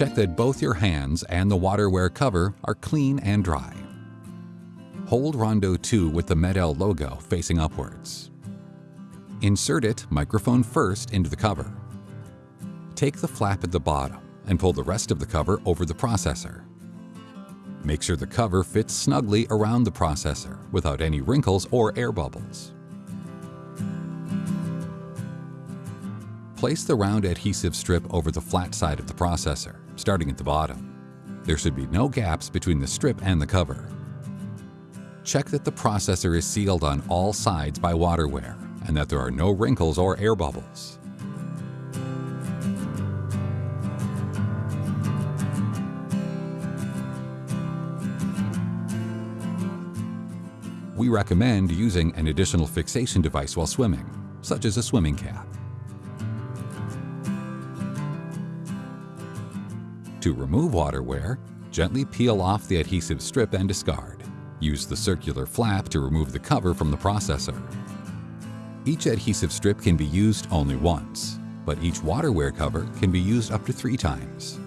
Check that both your hands and the WaterWear cover are clean and dry. Hold Rondo 2 with the MED-EL logo facing upwards. Insert it, microphone first, into the cover. Take the flap at the bottom and pull the rest of the cover over the processor. Make sure the cover fits snugly around the processor without any wrinkles or air bubbles. Place the round adhesive strip over the flat side of the processor, starting at the bottom. There should be no gaps between the strip and the cover. Check that the processor is sealed on all sides by WaterWear and that there are no wrinkles or air bubbles. We recommend using an additional fixation device while swimming, such as a swimming cap. To remove WaterWear, gently peel off the adhesive strip and discard. Use the circular flap to remove the cover from the processor. Each adhesive strip can be used only once, but each WaterWear cover can be used up to three times.